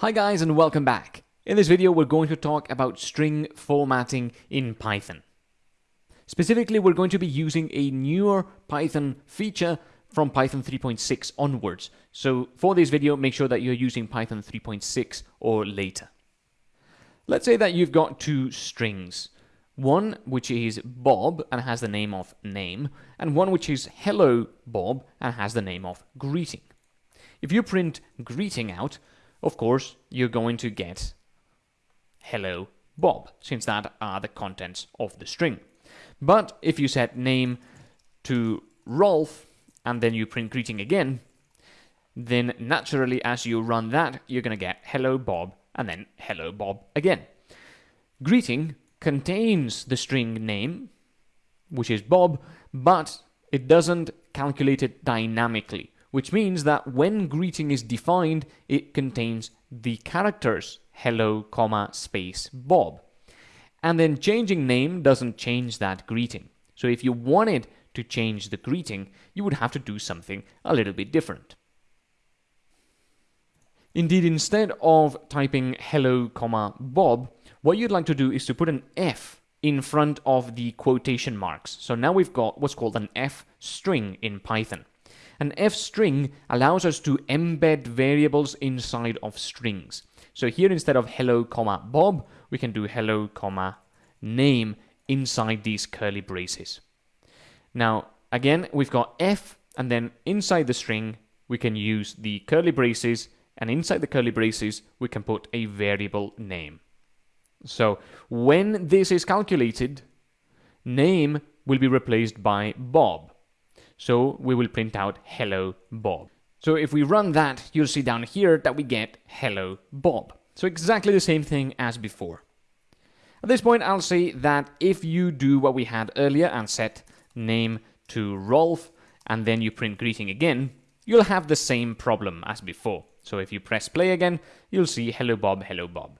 Hi guys and welcome back. In this video we're going to talk about string formatting in Python. Specifically we're going to be using a newer Python feature from Python 3.6 onwards. So for this video make sure that you're using Python 3.6 or later. Let's say that you've got two strings. One which is Bob and has the name of name, and one which is hello Bob and has the name of greeting. If you print greeting out, of course, you're going to get hello Bob, since that are the contents of the string. But if you set name to Rolf and then you print greeting again, then naturally as you run that, you're going to get hello Bob and then hello Bob again. Greeting contains the string name, which is Bob, but it doesn't calculate it dynamically which means that when greeting is defined, it contains the characters hello, comma, space, Bob. And then changing name doesn't change that greeting. So if you wanted to change the greeting, you would have to do something a little bit different. Indeed, instead of typing hello, comma, Bob, what you'd like to do is to put an F in front of the quotation marks. So now we've got what's called an F string in Python. An F string allows us to embed variables inside of strings. So here instead of hello comma Bob, we can do hello comma name inside these curly braces. Now again, we've got F and then inside the string, we can use the curly braces and inside the curly braces, we can put a variable name. So when this is calculated, name will be replaced by Bob. So we will print out hello Bob. So if we run that, you'll see down here that we get hello Bob. So exactly the same thing as before. At this point, I'll say that if you do what we had earlier and set name to Rolf, and then you print greeting again, you'll have the same problem as before. So if you press play again, you'll see hello Bob, hello Bob.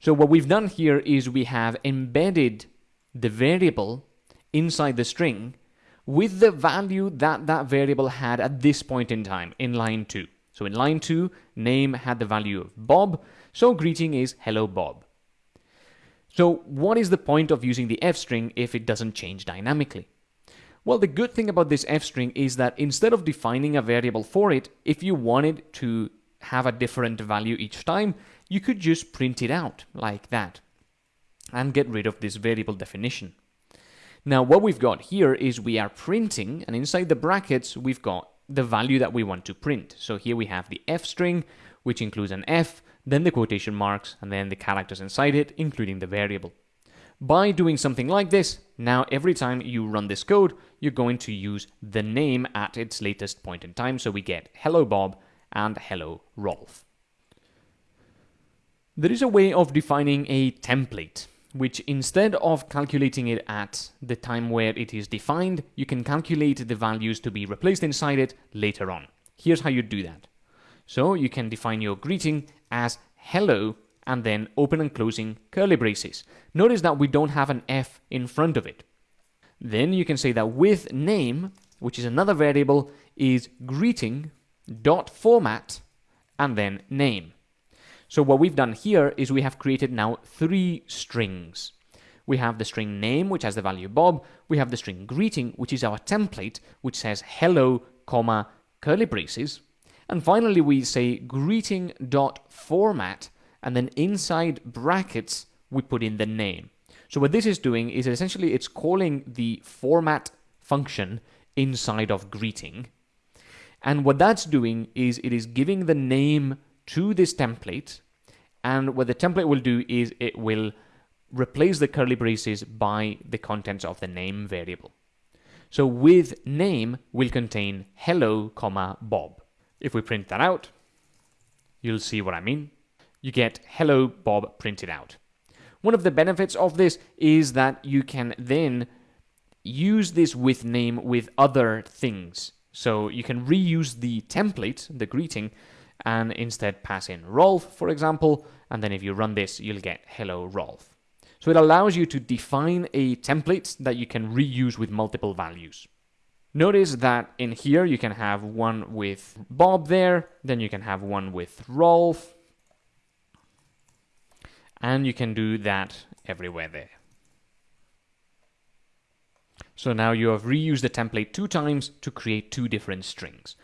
So what we've done here is we have embedded the variable inside the string with the value that that variable had at this point in time in line 2. So in line 2, name had the value of Bob, so greeting is hello Bob. So what is the point of using the f string if it doesn't change dynamically? Well, the good thing about this f string is that instead of defining a variable for it, if you wanted to have a different value each time, you could just print it out like that and get rid of this variable definition. Now what we've got here is we are printing and inside the brackets we've got the value that we want to print. So here we have the f string which includes an f, then the quotation marks and then the characters inside it including the variable. By doing something like this, now every time you run this code, you're going to use the name at its latest point in time. So we get hello Bob and hello Rolf. There is a way of defining a template which instead of calculating it at the time where it is defined, you can calculate the values to be replaced inside it later on. Here's how you do that. So you can define your greeting as hello and then open and closing curly braces. Notice that we don't have an F in front of it. Then you can say that with name, which is another variable, is greeting dot format and then name. So what we've done here is we have created now three strings. We have the string name, which has the value Bob. We have the string greeting, which is our template, which says hello, comma, curly braces. And finally, we say greeting dot format, and then inside brackets, we put in the name. So what this is doing is essentially it's calling the format function inside of greeting. And what that's doing is it is giving the name to this template. And what the template will do is it will replace the curly braces by the contents of the name variable. So with name will contain hello, comma, Bob. If we print that out, you'll see what I mean. You get hello, Bob printed out. One of the benefits of this is that you can then use this with name with other things. So you can reuse the template, the greeting, and instead pass in Rolf, for example, and then if you run this, you'll get hello Rolf. So it allows you to define a template that you can reuse with multiple values. Notice that in here you can have one with Bob there, then you can have one with Rolf, And you can do that everywhere there. So now you have reused the template two times to create two different strings.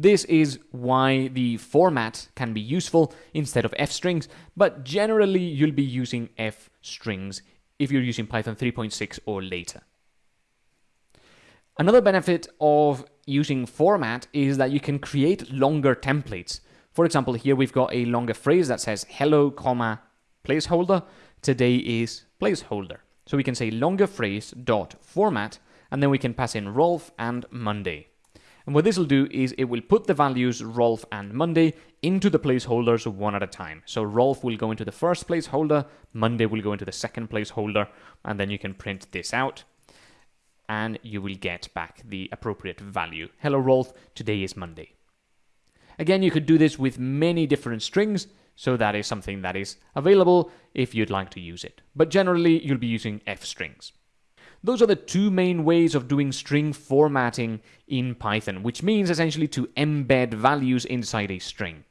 This is why the format can be useful instead of f strings, but generally you'll be using f strings if you're using Python 3.6 or later. Another benefit of using format is that you can create longer templates. For example, here we've got a longer phrase that says hello, comma, placeholder. Today is placeholder. So we can say longer phrase dot format, and then we can pass in Rolf and Monday. And what this will do is it will put the values Rolf and Monday into the placeholders one at a time. So Rolf will go into the first placeholder, Monday will go into the second placeholder, and then you can print this out and you will get back the appropriate value. Hello Rolf, today is Monday. Again, you could do this with many different strings, so that is something that is available if you'd like to use it. But generally, you'll be using f strings. Those are the two main ways of doing string formatting in Python, which means essentially to embed values inside a string.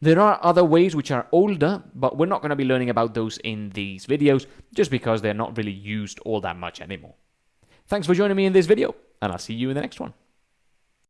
There are other ways which are older, but we're not going to be learning about those in these videos just because they're not really used all that much anymore. Thanks for joining me in this video, and I'll see you in the next one.